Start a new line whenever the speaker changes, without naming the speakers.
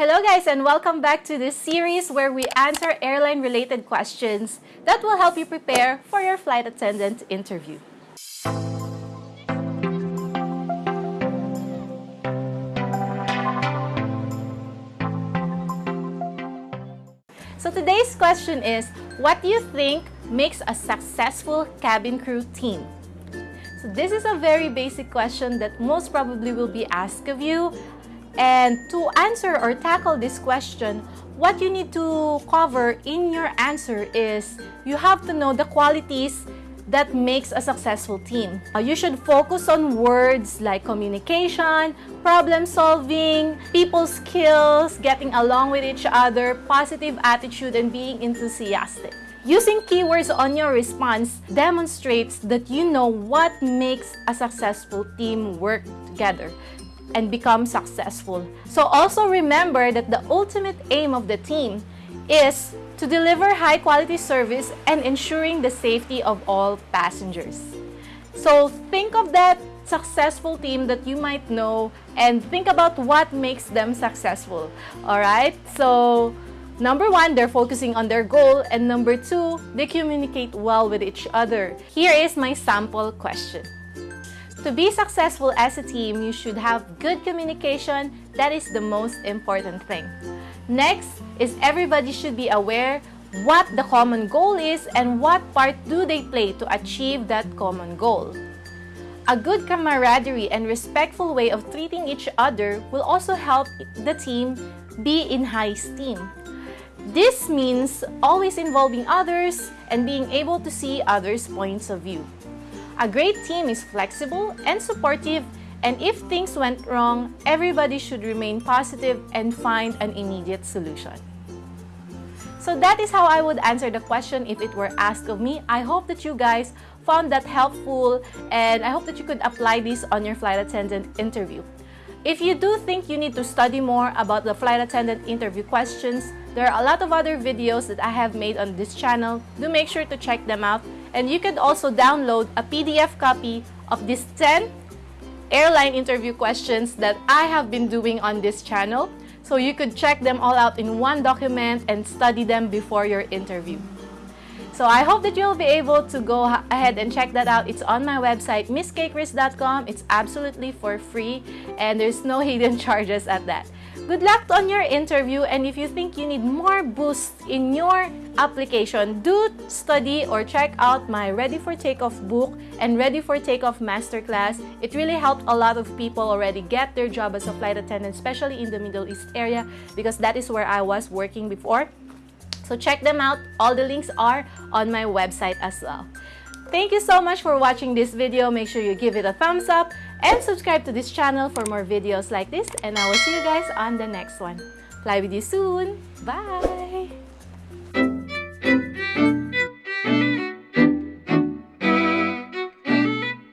Hello guys and welcome back to this series where we answer airline related questions that will help you prepare for your flight attendant interview. So today's question is, what do you think makes a successful cabin crew team? So this is a very basic question that most probably will be asked of you. And to answer or tackle this question, what you need to cover in your answer is you have to know the qualities that makes a successful team. Uh, you should focus on words like communication, problem solving, people skills, getting along with each other, positive attitude, and being enthusiastic. Using keywords on your response demonstrates that you know what makes a successful team work together and become successful. So also remember that the ultimate aim of the team is to deliver high quality service and ensuring the safety of all passengers. So think of that successful team that you might know and think about what makes them successful. All right? So Number one, they're focusing on their goal. And number two, they communicate well with each other. Here is my sample question. To be successful as a team, you should have good communication. That is the most important thing. Next is everybody should be aware what the common goal is and what part do they play to achieve that common goal. A good camaraderie and respectful way of treating each other will also help the team be in high esteem. This means always involving others and being able to see others' points of view. A great team is flexible and supportive and if things went wrong, everybody should remain positive and find an immediate solution. So that is how I would answer the question if it were asked of me. I hope that you guys found that helpful and I hope that you could apply this on your flight attendant interview. If you do think you need to study more about the flight attendant interview questions, there are a lot of other videos that I have made on this channel. Do make sure to check them out. And you can also download a PDF copy of these 10 airline interview questions that I have been doing on this channel. So you could check them all out in one document and study them before your interview. So I hope that you'll be able to go ahead and check that out. It's on my website, misskchris.com. It's absolutely for free and there's no hidden charges at that. Good luck on your interview and if you think you need more boost in your application, do study or check out my Ready for Takeoff book and Ready for Takeoff Masterclass. It really helped a lot of people already get their job as a flight attendant, especially in the Middle East area because that is where I was working before. So check them out. All the links are on my website as well. Thank you so much for watching this video. Make sure you give it a thumbs up and subscribe to this channel for more videos like this. And I will see you guys on the next one. Fly with you soon. Bye!